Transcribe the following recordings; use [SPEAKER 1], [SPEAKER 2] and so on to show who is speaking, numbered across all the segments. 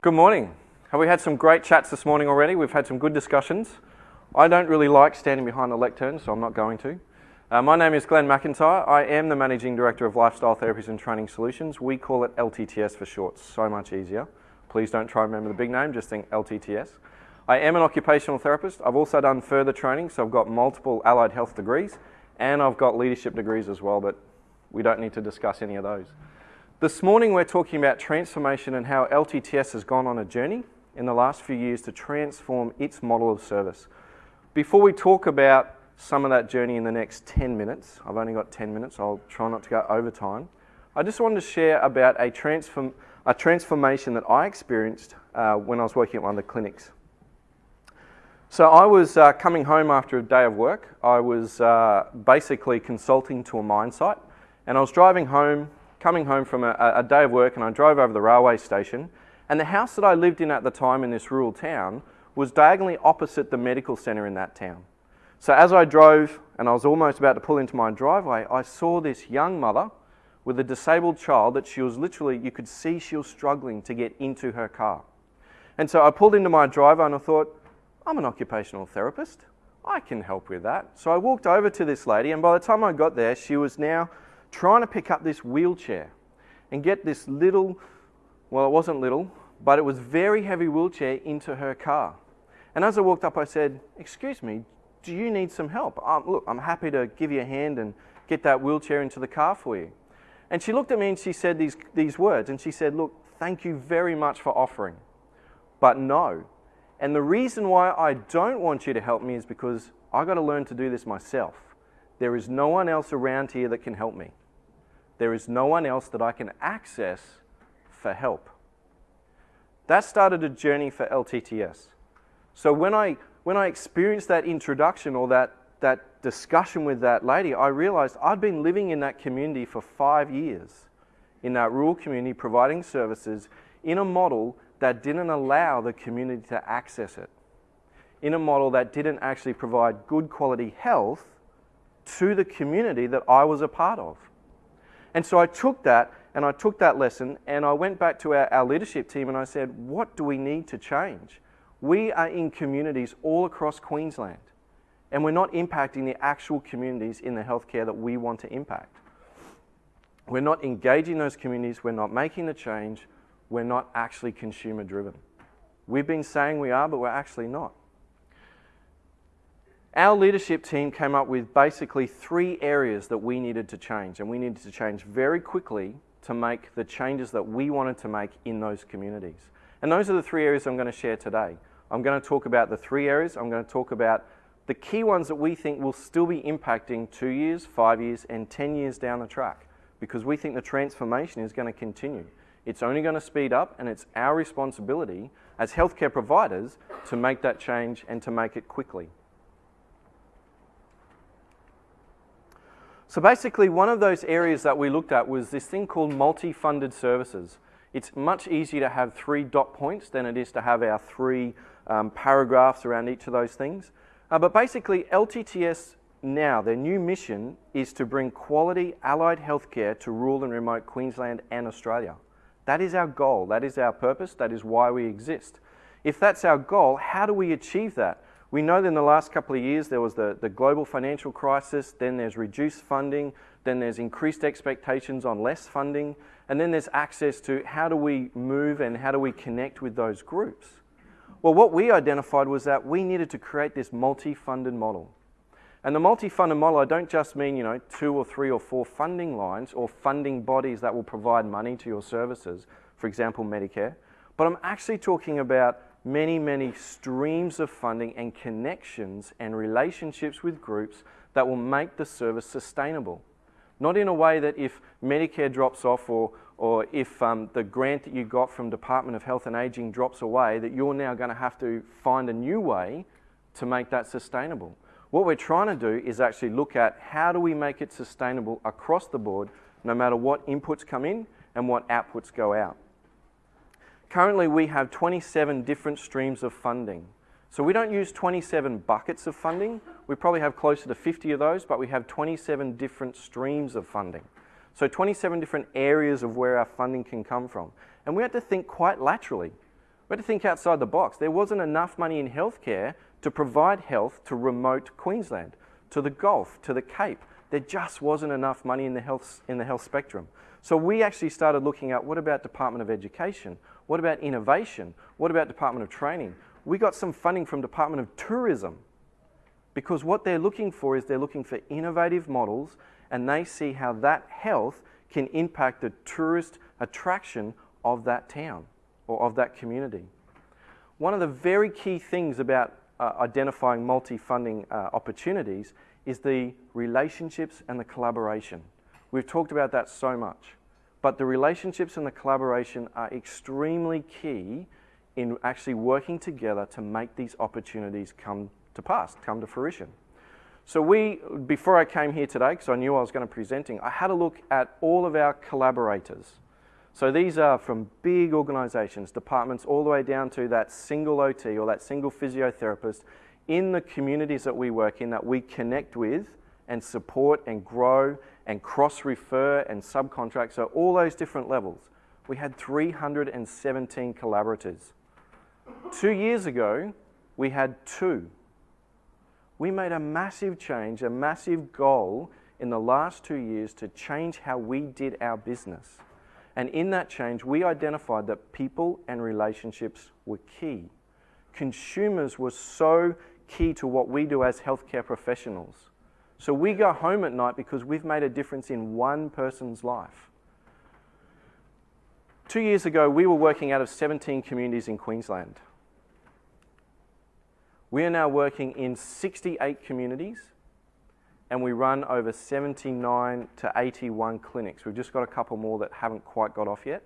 [SPEAKER 1] Good morning. Have we had some great chats this morning already? We've had some good discussions. I don't really like standing behind the lectern, so I'm not going to. Uh, my name is Glenn McIntyre. I am the Managing Director of Lifestyle Therapies and Training Solutions. We call it LTTS for short, so much easier. Please don't try and remember the big name, just think LTTS. I am an occupational therapist. I've also done further training, so I've got multiple allied health degrees and I've got leadership degrees as well, but we don't need to discuss any of those. This morning we're talking about transformation and how LTTS has gone on a journey in the last few years to transform its model of service. Before we talk about some of that journey in the next 10 minutes, I've only got 10 minutes, I'll try not to go over time. I just wanted to share about a, transform, a transformation that I experienced uh, when I was working at one of the clinics. So I was uh, coming home after a day of work. I was uh, basically consulting to a mine site, and I was driving home, coming home from a, a, day of work, and I drove over the railway station. And the house that I lived in at the time in this rural town was diagonally opposite the medical centre in that town. So as I drove and I was almost about to pull into my driveway, I saw this young mother with a disabled child that she was literally, you could see she was struggling to get into her car. And so I pulled into my driveway and I thought, I'm an occupational therapist. I can help with that. So I walked over to this lady, and by the time I got there, she was now trying to pick up this wheelchair and get this little, well, it wasn't little, but it was very heavy wheelchair into her car. And as I walked up, I said, Excuse me, do you need some help? Um, look, I'm happy to give you a hand and get that wheelchair into the car for you. And she looked at me and she said these, these words, and she said, Look, thank you very much for offering, but no, and the reason why I don't want you to help me is because I got to learn to do this myself. There is no one else around here that can help me. There is no one else that I can access for help. That started a journey for LTTS. So when I, when I experienced that introduction or that, that discussion with that lady, I realized I'd been living in that community for five years, in that rural community, providing services in a model that didn't allow the community to access it, in a model that didn't actually provide good quality health to the community that I was a part of. And so I took that and I took that lesson and I went back to our, our leadership team and I said, what do we need to change? We are in communities all across Queensland and we're not impacting the actual communities in the healthcare that we want to impact. We're not engaging those communities, we're not making the change, we're not actually consumer driven. We've been saying we are, but we're actually not. Our leadership team came up with basically three areas that we needed to change, and we needed to change very quickly to make the changes that we wanted to make in those communities. And those are the three areas I'm going to share today. I'm going to talk about the three areas. I'm going to talk about the key ones that we think will still be impacting two years, five years, and 10 years down the track because we think the transformation is going to continue. It's only going to speed up, and it's our responsibility as healthcare providers to make that change and to make it quickly. So basically, one of those areas that we looked at was this thing called multi-funded services. It's much easier to have three dot points than it is to have our three um, paragraphs around each of those things. Uh, but basically, LTTS now, their new mission is to bring quality allied healthcare to rural and remote Queensland and Australia. That is our goal. That is our purpose. That is why we exist. If that's our goal, how do we achieve that? We know that in the last couple of years there was the, the global financial crisis, then there's reduced funding, then there's increased expectations on less funding, and then there's access to how do we move and how do we connect with those groups. Well, what we identified was that we needed to create this multi funded model. And the multi-funded model, I don't just mean, you know, two or three or four funding lines or funding bodies that will provide money to your services, for example, Medicare, but I'm actually talking about many, many streams of funding and connections and relationships with groups that will make the service sustainable. Not in a way that if Medicare drops off or, or if um, the grant that you got from Department of Health and Aging drops away, that you're now going to have to find a new way to make that sustainable. What we're trying to do is actually look at how do we make it sustainable across the board, no matter what inputs come in and what outputs go out. Currently, we have 27 different streams of funding. So we don't use 27 buckets of funding. We probably have closer to 50 of those, but we have 27 different streams of funding. So 27 different areas of where our funding can come from. And we have to think quite laterally. We had to think outside the box. There wasn't enough money in healthcare to provide health to remote Queensland, to the Gulf, to the Cape. There just wasn't enough money in the health, in the health spectrum. So we actually started looking at what about Department of Education? What about innovation? What about Department of Training? We got some funding from Department of Tourism because what they're looking for is they're looking for innovative models and they see how that health can impact the tourist attraction of that town or of that community. One of the very key things about uh, identifying multi-funding uh, opportunities is the relationships and the collaboration. We've talked about that so much. But the relationships and the collaboration are extremely key in actually working together to make these opportunities come to pass, come to fruition. So we, before I came here today, because I knew I was going to be presenting, I had a look at all of our collaborators. So these are from big organisations, departments, all the way down to that single OT or that single physiotherapist in the communities that we work in that we connect with and support and grow and cross-refer and subcontract, so all those different levels. We had 317 collaborators. Two years ago, we had two. We made a massive change, a massive goal in the last two years to change how we did our business. And in that change, we identified that people and relationships were key. Consumers were so key to what we do as healthcare professionals. So we go home at night because we've made a difference in one person's life. Two years ago, we were working out of 17 communities in Queensland. We are now working in 68 communities and we run over 79 to 81 clinics. We've just got a couple more that haven't quite got off yet.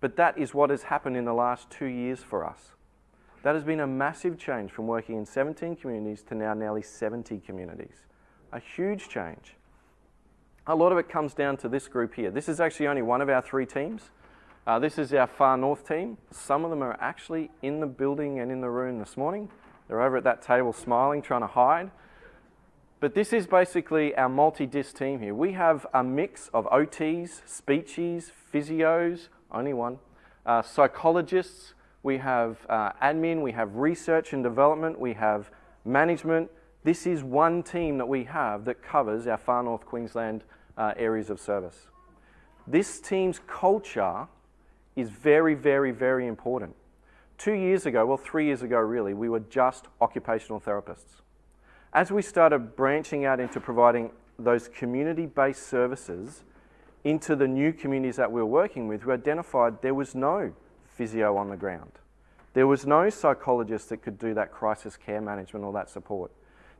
[SPEAKER 1] But that is what has happened in the last two years for us. That has been a massive change from working in 17 communities to now nearly 70 communities. A huge change. A lot of it comes down to this group here. This is actually only one of our three teams. Uh, this is our far north team. Some of them are actually in the building and in the room this morning. They're over at that table smiling, trying to hide. But this is basically our multi-disc team here. We have a mix of OTs, speechies, physios, only one, uh, psychologists, we have uh, admin, we have research and development, we have management. This is one team that we have that covers our far north Queensland uh, areas of service. This team's culture is very, very, very important. Two years ago, well, three years ago really, we were just occupational therapists. As we started branching out into providing those community-based services into the new communities that we were working with, we identified there was no physio on the ground. There was no psychologist that could do that crisis care management or that support.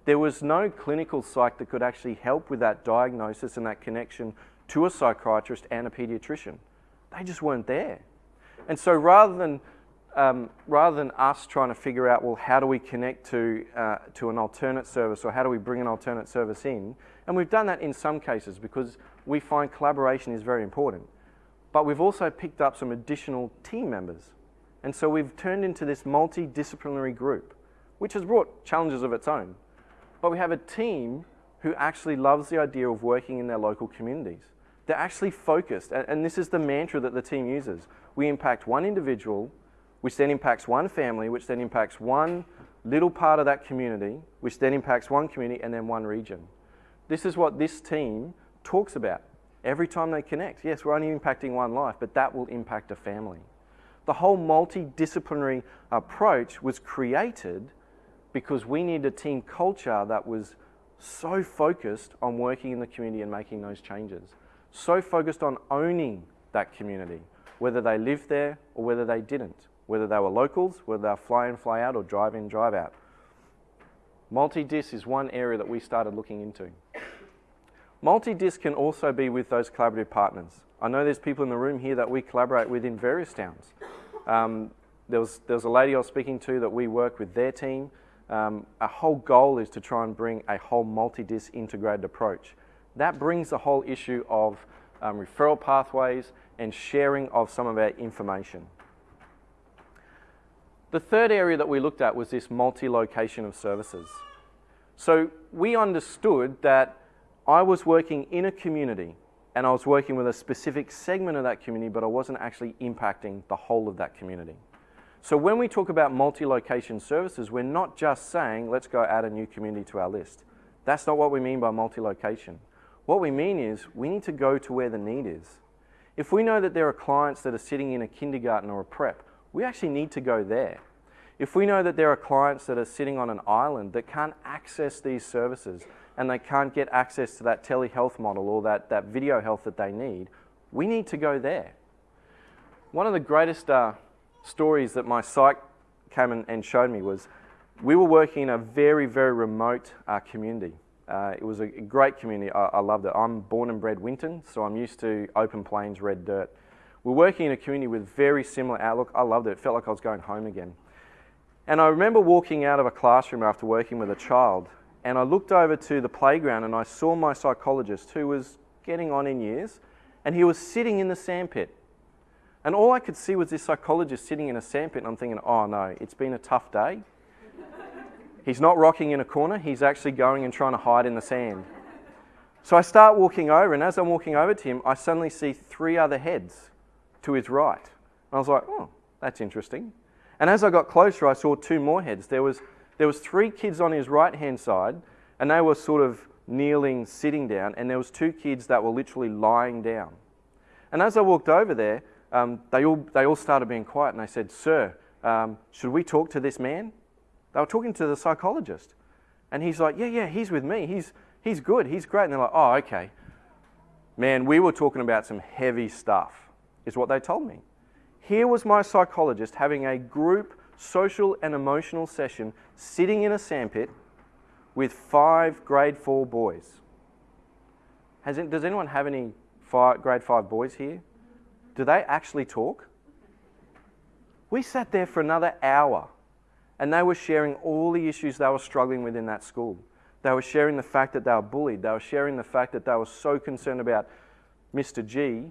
[SPEAKER 1] There was no clinical psych that could actually help with that diagnosis and that connection to a psychiatrist and a pediatrician. They just weren't there. And so rather than, um, rather than us trying to figure out, well, how do we connect to, uh, to an alternate service or how do we bring an alternate service in, and we've done that in some cases because we find collaboration is very important. But we've also picked up some additional team members. And so we've turned into this multidisciplinary group, which has brought challenges of its own. But we have a team who actually loves the idea of working in their local communities. They're actually focused, and this is the mantra that the team uses. We impact one individual, which then impacts one family, which then impacts one little part of that community, which then impacts one community and then one region. This is what this team talks about every time they connect. Yes, we're only impacting one life, but that will impact a family. The whole multidisciplinary approach was created because we needed a team culture that was so focused on working in the community and making those changes, so focused on owning that community, whether they lived there or whether they didn't, whether they were locals, whether they were fly in, fly out, or drive in, drive out. Multi-disc is one area that we started looking into. Multi-disc can also be with those collaborative partners. I know there's people in the room here that we collaborate with in various towns. Um, there, was, there was a lady I was speaking to that we work with their team. Um, our whole goal is to try and bring a whole multi-disc integrated approach. That brings the whole issue of um, referral pathways and sharing of some of our information. The third area that we looked at was this multi-location of services. So we understood that I was working in a community and I was working with a specific segment of that community, but I wasn't actually impacting the whole of that community. So when we talk about multi-location services, we're not just saying, let's go add a new community to our list. That's not what we mean by multi-location. What we mean is we need to go to where the need is. If we know that there are clients that are sitting in a kindergarten or a prep, we actually need to go there. If we know that there are clients that are sitting on an island that can't access these services and they can't get access to that telehealth model or that, that video health that they need, we need to go there. One of the greatest uh, stories that my psych came and, and, showed me was we were working in a very, very remote uh, community. Uh, it was a great community. I, I, loved it. I'm born and bred Winton, so I'm used to open plains, red dirt. We're working in a community with very similar outlook. I loved it. It felt like I was going home again. And I remember walking out of a classroom after working with a child, and I looked over to the playground and I saw my psychologist, who was getting on in years, and he was sitting in the sandpit. And all I could see was this psychologist sitting in a sandpit, and I'm thinking, oh no, it's been a tough day. He's not rocking in a corner, he's actually going and trying to hide in the sand. So I start walking over, and as I'm walking over to him, I suddenly see three other heads to his right. And I was like, oh, that's interesting. And as I got closer, I saw two more heads. There was, there was three kids on his right-hand side, and they were sort of kneeling, sitting down, and there was two kids that were literally lying down. And as I walked over there, um, they, all, they all started being quiet, and they said, sir, um, should we talk to this man? They were talking to the psychologist. And he's like, Yeah, yeah, he's with me. He's, he's good. He's great. And they're like, Oh, okay. Man, we were talking about some heavy stuff, is what they told me. Here was my psychologist having a group social and emotional session sitting in a sandpit with five grade four boys. It, does anyone have any five, grade five boys here? Do they actually talk? We sat there for another hour and they were sharing all the issues they were struggling with in that school. They were sharing the fact that they were bullied. They were sharing the fact that they were so concerned about Mr. G,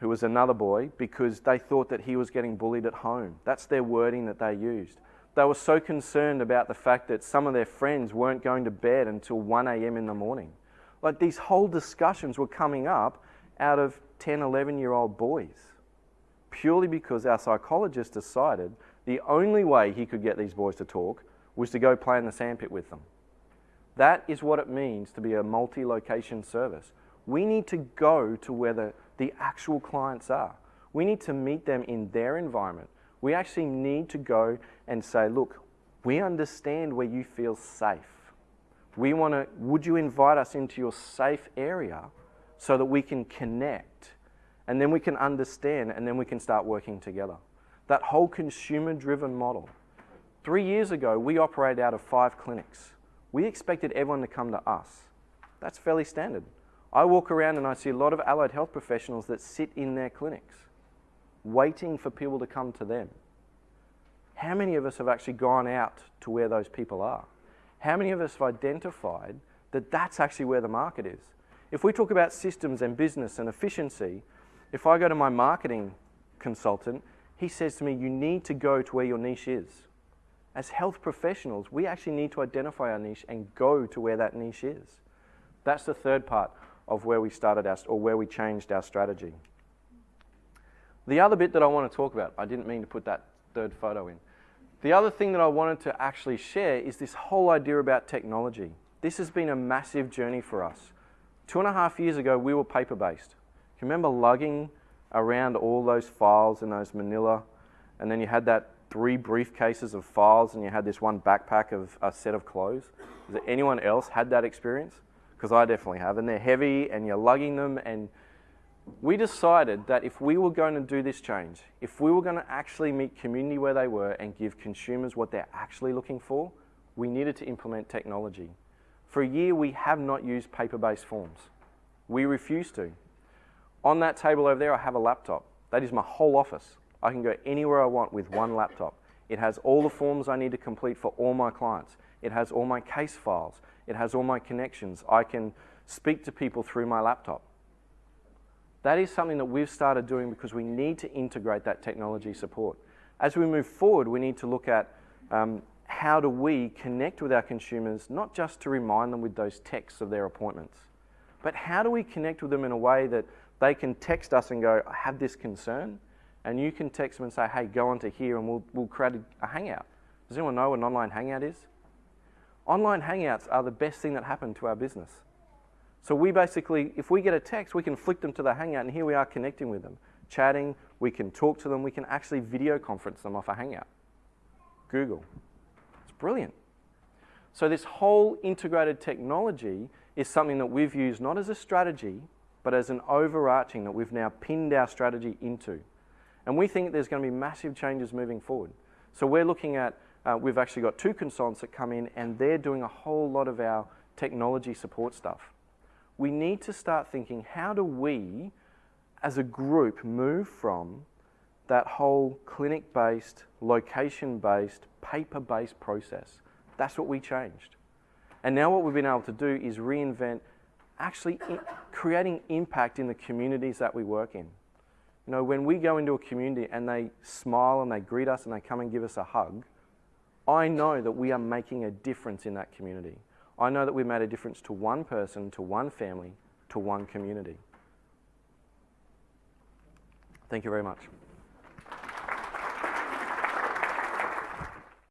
[SPEAKER 1] who was another boy, because they thought that he was getting bullied at home. That's their wording that they used. They were so concerned about the fact that some of their friends weren't going to bed until 1 a.m. in the morning. Like these whole discussions were coming up out of 10, 11 year old boys, purely because our psychologist decided the only way he could get these boys to talk was to go play in the sandpit with them. That is what it means to be a multi location service. We need to go to where the, the actual clients are. We need to meet them in their environment. We actually need to go and say, look, we understand where you feel safe. We want to, would you invite us into your safe area so that we can connect and then we can understand and then we can start working together? that whole consumer driven model. Three years ago, we operated out of five clinics. We expected everyone to come to us. That's fairly standard. I walk around and I see a lot of allied health professionals that sit in their clinics, waiting for people to come to them. How many of us have actually gone out to where those people are? How many of us have identified that that's actually where the market is? If we talk about systems and business and efficiency, if I go to my marketing consultant he says to me, You need to go to where your niche is. As health professionals, we actually need to identify our niche and go to where that niche is. That's the third part of where we started our, or where we changed our strategy. The other bit that I want to talk about, I didn't mean to put that third photo in. The other thing that I wanted to actually share is this whole idea about technology. This has been a massive journey for us. Two and a half years ago, we were paper based. Can you remember lugging around all those files in those manila, and then you had that three briefcases of files, and you had this one backpack of a set of clothes. Has anyone else had that experience? Because I definitely have, and they're heavy, and you're lugging them, and we decided that if we were going to do this change, if we were going to actually meet community where they were and give consumers what they're actually looking for, we needed to implement technology. For a year, we have not used paper based forms. We refuse to. On that table over there, I have a laptop. That is my whole office. I can go anywhere I want with one laptop. It has all the forms I need to complete for all my clients. It has all my case files. It has all my connections. I can speak to people through my laptop. That is something that we've started doing because we need to integrate that technology support. As we move forward, we need to look at um, how do we connect with our consumers, not just to remind them with those texts of their appointments, but how do we connect with them in a way that they can text us and go, I have this concern. And you can text them and say, hey, go onto here and we'll, we'll create a, a hangout. Does anyone know what an online hangout is? Online hangouts are the best thing that happened to our business. So we basically, if we get a text, we can flick them to the hangout and here we are connecting with them, chatting, we can talk to them, we can actually video conference them off a hangout. Google. It's brilliant. So this whole integrated technology is something that we've used not as a strategy, but as an overarching that we've now pinned our strategy into. And we think there's going to be massive changes moving forward. So we're looking at, uh, we've actually got two consultants that come in and they're doing a whole lot of our technology support stuff. We need to start thinking, how do we, as a group, move from that whole clinic-based, location-based, paper-based process? That's what we changed. And now what we've been able to do is reinvent actually creating impact in the communities that we work in. You know, when we go into a community and they smile and they greet us and they come and give us a hug, I know that we are making a difference in that community. I know that we've made a difference to one person, to one family, to one community. Thank you very much.